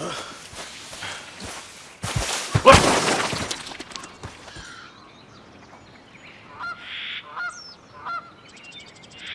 Ugh.